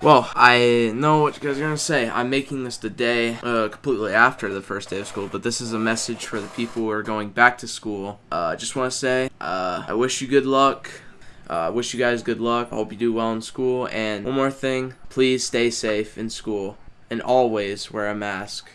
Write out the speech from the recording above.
Well, I know what you guys are gonna say. I'm making this the day uh, completely after the first day of school, but this is a message for the people who are going back to school. Uh, I just want to say, uh, I wish you good luck. Uh, I wish you guys good luck. I hope you do well in school. And one more thing, please stay safe in school and always wear a mask.